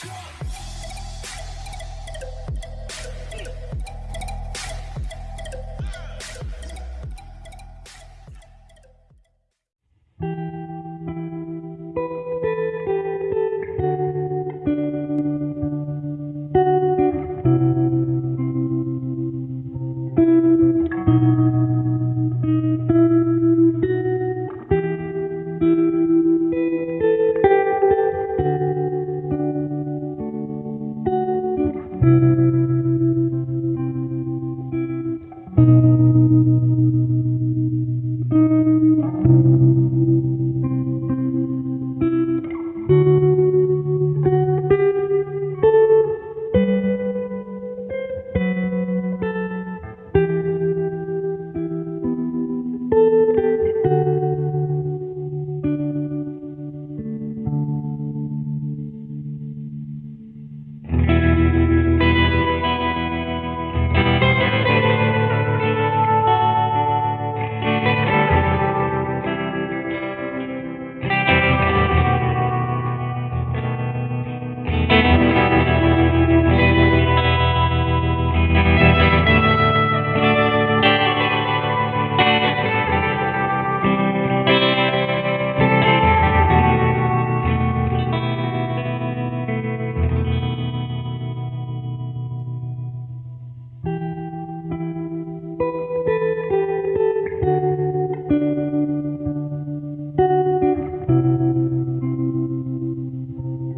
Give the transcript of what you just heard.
control.